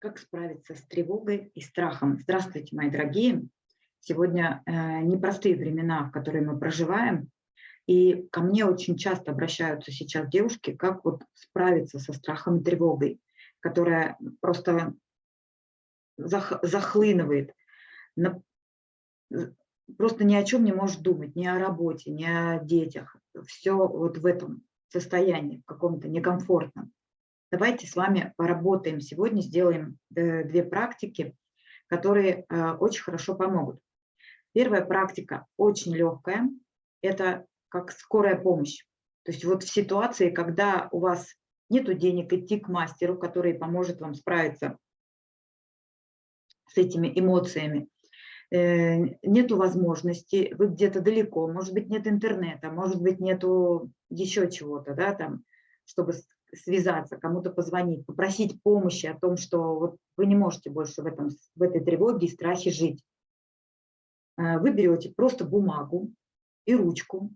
Как справиться с тревогой и страхом? Здравствуйте, мои дорогие! Сегодня э, непростые времена, в которые мы проживаем, и ко мне очень часто обращаются сейчас девушки, как вот справиться со страхом и тревогой, которая просто зах, захлынывает, на, просто ни о чем не может думать, ни о работе, ни о детях. Все вот в этом состоянии, каком-то некомфортном. Давайте с вами поработаем сегодня, сделаем э, две практики, которые э, очень хорошо помогут. Первая практика очень легкая, это как скорая помощь. То есть вот в ситуации, когда у вас нет денег идти к мастеру, который поможет вам справиться с этими эмоциями, э, нету возможности, вы где-то далеко, может быть, нет интернета, может быть, нету еще чего-то, да, там, чтобы связаться, кому-то позвонить, попросить помощи о том, что вот вы не можете больше в, этом, в этой тревоге и страхе жить. Э, вы берете просто бумагу и ручку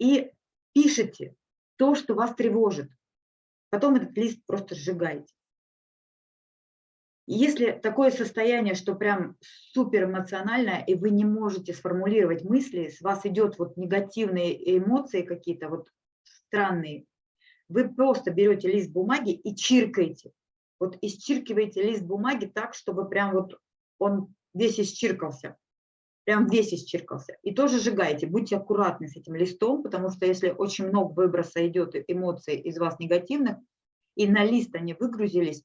и пишете то, что вас тревожит. Потом этот лист просто сжигаете. если такое состояние, что прям супер эмоциональное, и вы не можете сформулировать мысли, с вас идет вот негативные эмоции какие-то, вот странные, вы просто берете лист бумаги и чиркаете. Вот исчиркиваете лист бумаги так, чтобы прям вот он весь исчиркался. Прям весь исчиркался. И тоже сжигаете. Будьте аккуратны с этим листом, потому что если очень много выброса идет эмоций из вас негативных, и на лист они выгрузились,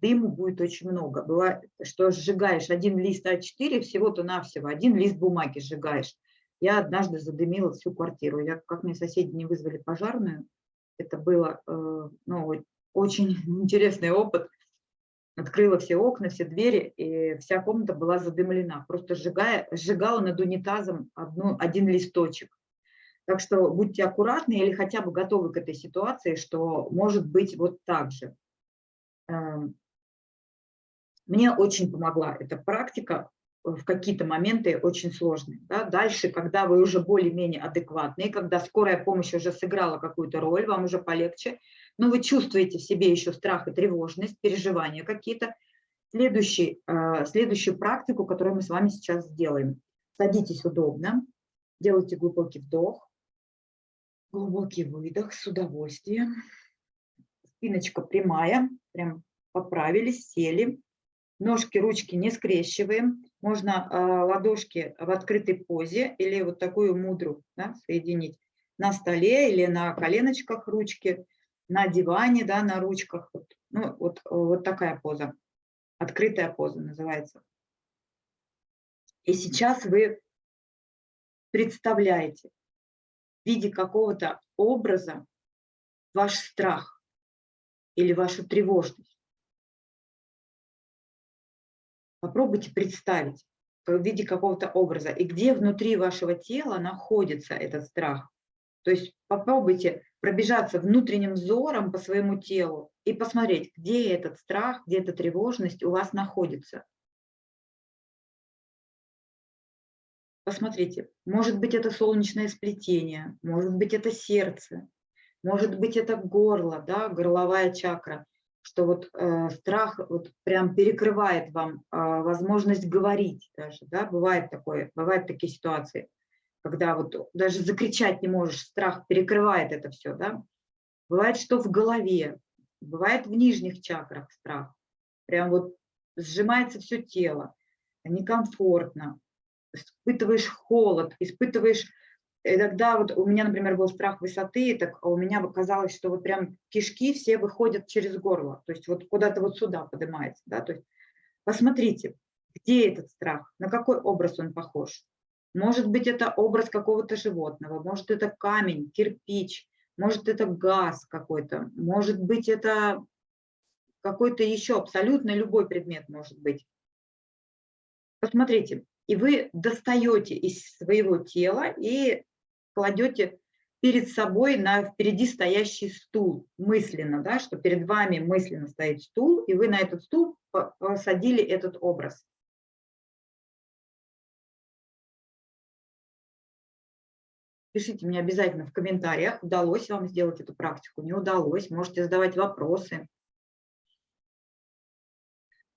дыму будет очень много. Бывает, что сжигаешь один лист А4, всего-то навсего, один лист бумаги сжигаешь. Я однажды задымила всю квартиру. Я, как мне соседи не вызвали пожарную, это было э, ну, очень интересный опыт. Открыла все окна, все двери, и вся комната была задымлена. Просто сжигая, сжигала над унитазом одну, один листочек. Так что будьте аккуратны или хотя бы готовы к этой ситуации, что может быть вот так же. Эм, мне очень помогла эта практика в какие-то моменты очень сложные. Да? Дальше, когда вы уже более-менее адекватные, когда скорая помощь уже сыграла какую-то роль, вам уже полегче, но вы чувствуете в себе еще страх и тревожность, переживания какие-то, следующий, э, следующую практику, которую мы с вами сейчас сделаем. Садитесь удобно, делайте глубокий вдох, глубокий выдох с удовольствием. Спиночка прямая, прям поправились, сели. Ножки, ручки не скрещиваем. Можно э, ладошки в открытой позе или вот такую мудру да, соединить на столе или на коленочках ручки, на диване, да, на ручках. Ну, вот, вот такая поза. Открытая поза называется. И сейчас вы представляете в виде какого-то образа ваш страх или вашу тревожность. Попробуйте представить в виде какого-то образа, и где внутри вашего тела находится этот страх. То есть попробуйте пробежаться внутренним взором по своему телу и посмотреть, где этот страх, где эта тревожность у вас находится. Посмотрите, может быть это солнечное сплетение, может быть это сердце, может быть это горло, да, горловая чакра что вот э, страх вот прям перекрывает вам э, возможность говорить даже, да, бывает такое, бывают такие ситуации, когда вот даже закричать не можешь, страх перекрывает это все, да. Бывает, что в голове, бывает в нижних чакрах страх, прям вот сжимается все тело, некомфортно, испытываешь холод, испытываешь и тогда вот у меня, например, был страх высоты, так у меня казалось, что вот прям кишки все выходят через горло, то есть вот куда-то вот сюда поднимается. Да? То есть посмотрите, где этот страх, на какой образ он похож. Может быть, это образ какого-то животного, может, это камень, кирпич, может, это газ какой-то, может быть, это какой-то еще абсолютно любой предмет может быть. Посмотрите, и вы достаете из своего тела и кладете перед собой на впереди стоящий стул мысленно, да, что перед вами мысленно стоит стул, и вы на этот стул посадили этот образ. Пишите мне обязательно в комментариях, удалось вам сделать эту практику, не удалось, можете задавать вопросы.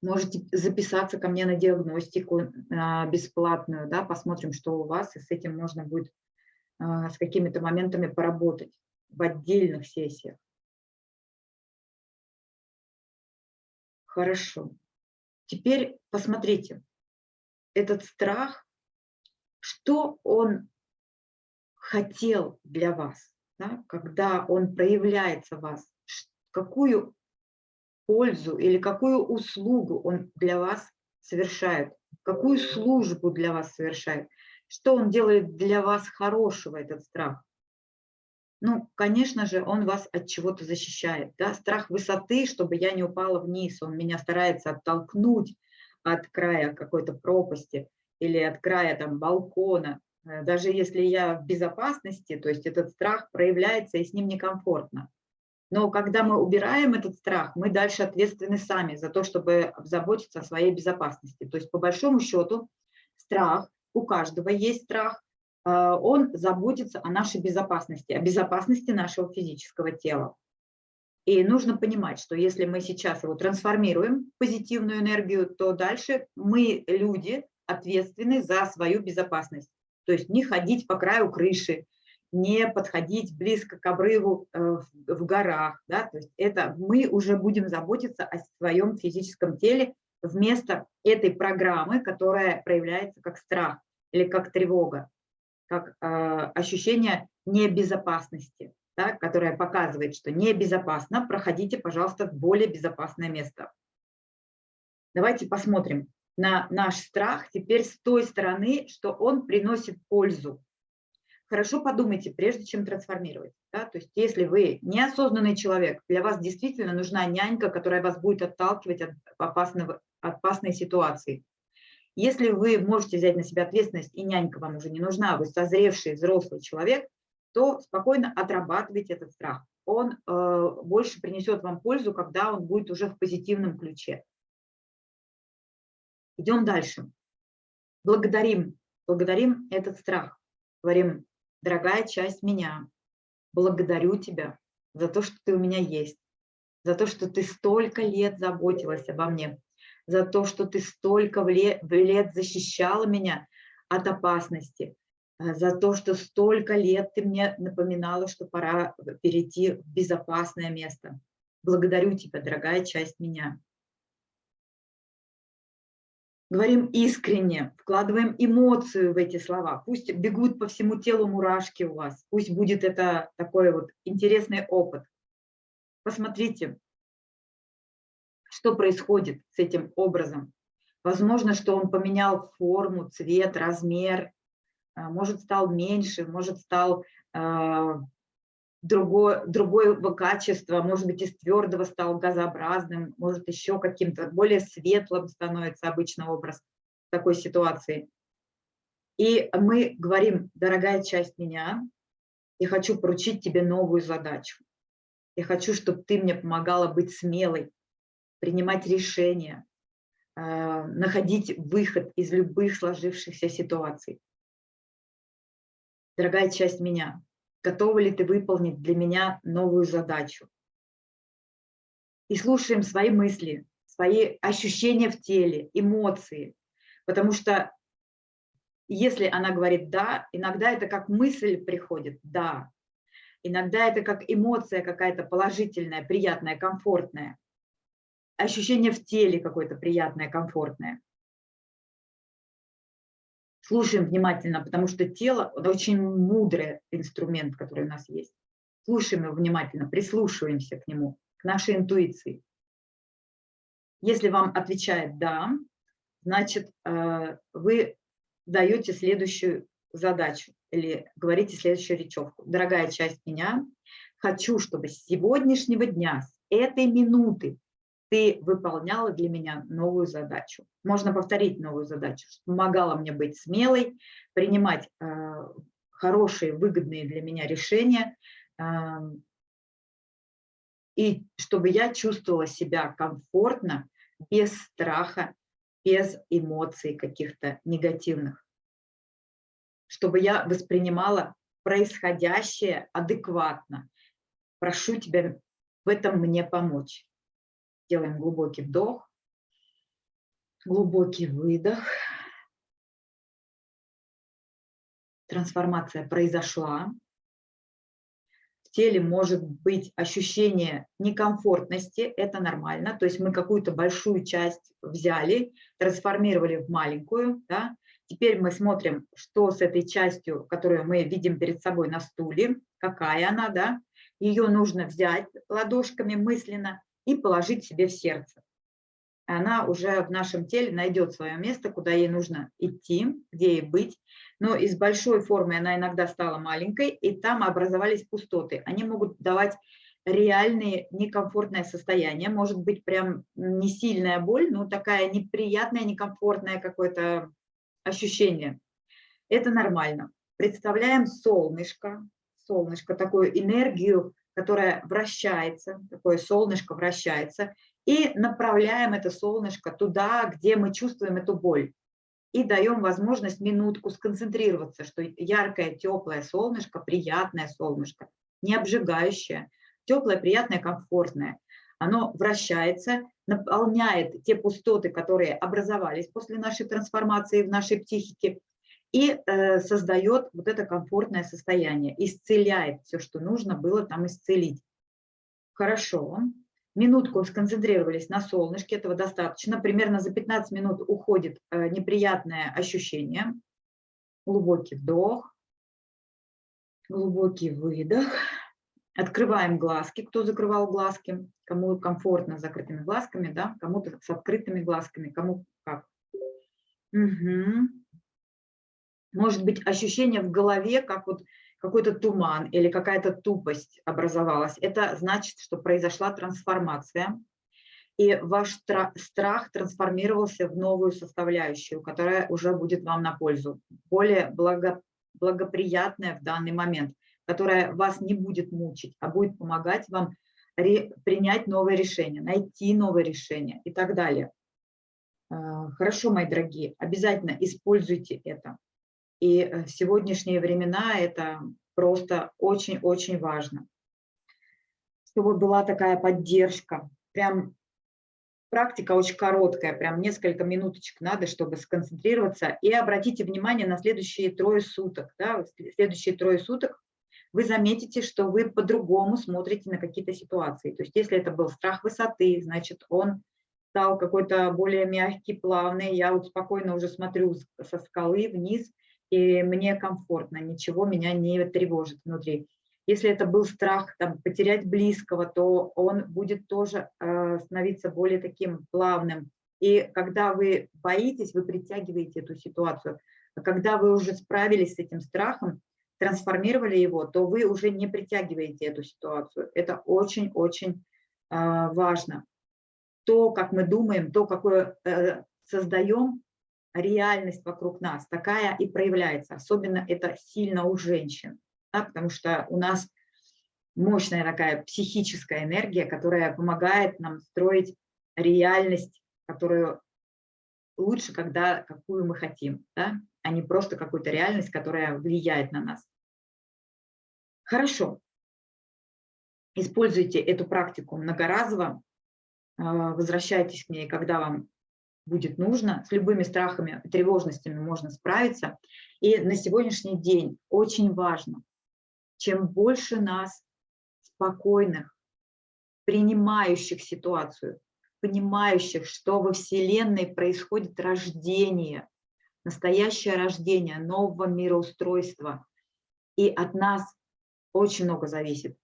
Можете записаться ко мне на диагностику а, бесплатную, да, посмотрим, что у вас, и с этим можно будет с какими-то моментами поработать в отдельных сессиях. Хорошо. Теперь посмотрите, этот страх, что он хотел для вас, да, когда он проявляется в вас, какую пользу или какую услугу он для вас совершает, какую службу для вас совершает, что он делает для вас хорошего, этот страх. Ну, конечно же, он вас от чего-то защищает. Да? Страх высоты, чтобы я не упала вниз, он меня старается оттолкнуть от края какой-то пропасти или от края там, балкона. Э, даже если я в безопасности, то есть этот страх проявляется и с ним некомфортно. Но когда мы убираем этот страх, мы дальше ответственны сами за то, чтобы заботиться о своей безопасности. То есть по большому счету страх, у каждого есть страх, а, он заботится о нашей безопасности, о безопасности нашего физического тела. И нужно понимать, что если мы сейчас его трансформируем в позитивную энергию, то дальше мы, люди, ответственны за свою безопасность. То есть не ходить по краю крыши, не подходить близко к обрыву э, в горах. Да? То есть это мы уже будем заботиться о своем физическом теле вместо этой программы, которая проявляется как страх или как тревога, как э, ощущение небезопасности, да? которое показывает, что небезопасно, проходите, пожалуйста, в более безопасное место. Давайте посмотрим на наш страх теперь с той стороны, что он приносит пользу хорошо подумайте, прежде чем трансформировать. Да? То есть если вы неосознанный человек, для вас действительно нужна нянька, которая вас будет отталкивать от, опасного, опасной ситуации. Если вы можете взять на себя ответственность, и нянька вам уже не нужна, вы созревший взрослый человек, то спокойно отрабатывайте этот страх. Он э, больше принесет вам пользу, когда он будет уже в позитивном ключе. Идем дальше. Благодарим, благодарим этот страх. Говорим, дорогая часть меня, благодарю тебя за то, что ты у меня есть, за то, что ты столько лет заботилась обо мне, за то, что ты столько лет защищала меня от опасности, э, за то, что столько лет ты мне напоминала, что пора перейти в безопасное место. Благодарю тебя, дорогая часть меня. Говорим искренне, вкладываем эмоцию в эти слова. Пусть бегут по всему телу мурашки у вас. Пусть будет это такой вот интересный опыт. Посмотрите, что происходит с этим образом. Возможно, что он поменял форму, цвет, размер, а, может, стал меньше, может, стал а, другое, другое качество, может быть, из твердого стал газообразным, может, еще каким-то более светлым становится обычно образ в такой ситуации. И мы говорим, дорогая часть меня, я хочу поручить тебе новую задачу. Я хочу, чтобы ты мне помогала быть смелой, принимать решения, э, находить выход из любых сложившихся ситуаций. Дорогая часть меня, готова ли ты выполнить для меня новую задачу. И слушаем свои мысли, свои ощущения в теле, эмоции. Потому что если она говорит «да», иногда это как мысль приходит «да». Иногда это как эмоция какая-то положительная, приятная, комфортная. Ощущение в теле какое-то приятное, комфортное. Слушаем внимательно, потому что тело – это очень мудрый инструмент, который у нас есть. Слушаем его внимательно, прислушиваемся к нему, к нашей интуиции. Если вам отвечает «да», значит, э, вы даете следующую задачу или говорите следующую речевку. Дорогая часть меня, хочу, чтобы с сегодняшнего дня, с этой минуты ты выполняла для меня новую задачу. Можно повторить новую задачу, помогала мне быть смелой, принимать э, хорошие, выгодные для меня решения, э, и чтобы я чувствовала себя комфортно, без страха, без эмоций каких-то негативных. Чтобы я воспринимала происходящее адекватно. Прошу тебя в этом мне помочь. Делаем глубокий вдох. Глубокий выдох. Трансформация произошла. В теле может быть ощущение некомфортности, это нормально. То есть мы какую-то большую часть взяли, трансформировали в маленькую. Да? Теперь мы смотрим, что с этой частью, которую мы видим перед собой на стуле, какая она, да? Ее нужно взять ладошками мысленно и положить себе в сердце. Она уже в нашем теле найдет свое место, куда ей нужно идти, где ей быть. Но из большой формы она иногда стала маленькой, и там образовались пустоты. Они могут давать реальные некомфортное состояние, может быть прям не сильная боль, но такая неприятная, некомфортное какое-то ощущение. Это нормально. Представляем солнышко, солнышко, такую энергию, которая вращается, такое солнышко вращается, и направляем это солнышко туда, где мы чувствуем эту боль. И даем возможность минутку сконцентрироваться, что яркое, теплое солнышко, приятное солнышко, не обжигающее, теплое, приятное, комфортное. Оно вращается, наполняет те пустоты, которые образовались после нашей трансформации в нашей психике, и э, создает вот это комфортное состояние, исцеляет все, что нужно было там исцелить. Хорошо. Минутку сконцентрировались на солнышке, этого достаточно. Примерно за 15 минут уходит э, неприятное ощущение. Глубокий вдох, глубокий выдох. Открываем глазки, кто закрывал глазки, кому комфортно с закрытыми глазками, да, кому-то с открытыми глазками, кому как. Угу. Может быть ощущение в голове, как вот какой-то туман или какая-то тупость образовалась. Это значит, что произошла трансформация, и ваш страх трансформировался в новую составляющую, которая уже будет вам на пользу, более благо, благоприятная в данный момент, которая вас не будет мучить, а будет помогать вам принять новое решение, найти новое решение и так далее. А, хорошо, мои дорогие, обязательно используйте это. И э, в сегодняшние времена это просто очень-очень важно. Чтобы была такая поддержка. Прям практика очень короткая, прям несколько минуточек надо, чтобы сконцентрироваться. И обратите внимание на следующие трое суток. Да, следующие трое суток вы заметите, что вы по-другому смотрите на какие-то ситуации. То есть если это был страх высоты, значит, он стал какой-то более мягкий, плавный. Я вот спокойно уже смотрю со скалы вниз, и мне комфортно, ничего меня не тревожит внутри. Если это был страх там, потерять близкого, то он будет тоже э, становиться более таким плавным. И когда вы боитесь, вы притягиваете эту ситуацию. А когда вы уже справились с этим страхом, трансформировали его, то вы уже не притягиваете эту ситуацию. Это очень-очень э, важно. То, как мы думаем, то, какое э, создаем, реальность вокруг нас, такая и проявляется. Особенно это сильно у женщин, да, потому что у нас мощная такая психическая энергия, которая помогает нам строить реальность, которую лучше, когда какую мы хотим, да, а не просто какую-то реальность, которая влияет на нас. Хорошо. Используйте эту практику многоразово, а, возвращайтесь к ней, когда вам будет нужно. С любыми страхами, тревожностями можно справиться. И на сегодняшний день очень важно, чем больше нас спокойных, принимающих ситуацию, понимающих, что во Вселенной происходит рождение, настоящее рождение нового мироустройства. И от нас очень много зависит.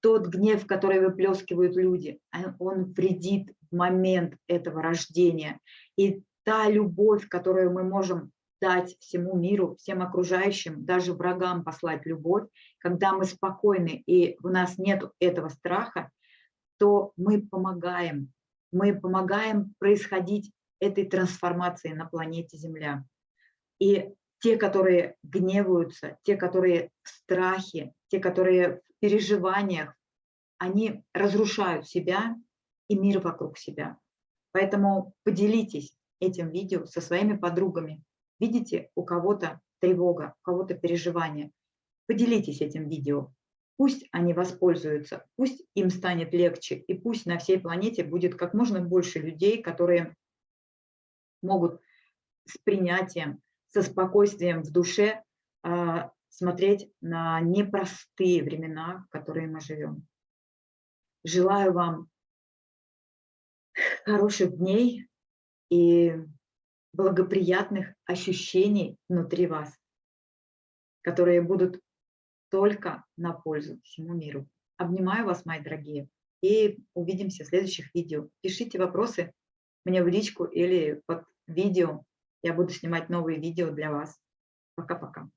Тот гнев, который выплескивают люди, он вредит в момент этого рождения. И та любовь, которую мы можем дать всему миру, всем окружающим, даже врагам послать любовь, когда мы спокойны и у нас нет этого страха, то мы помогаем мы помогаем происходить этой трансформации на планете Земля. И те, которые гневаются, те, которые в страхе, те, которые в переживаниях, они разрушают себя и мир вокруг себя. Поэтому поделитесь этим видео со своими подругами. Видите, у кого-то тревога, у кого-то переживание. Поделитесь этим видео. Пусть они воспользуются, пусть им станет легче, и пусть на всей планете будет как можно больше людей, которые могут с принятием, со спокойствием в душе а, смотреть на непростые времена, в которые мы живем. Желаю вам хороших дней и благоприятных ощущений внутри вас, которые будут только на пользу всему миру. Обнимаю вас, мои дорогие, и увидимся в следующих видео. Пишите вопросы мне в личку или под видео. Я буду снимать новые видео для вас. Пока-пока.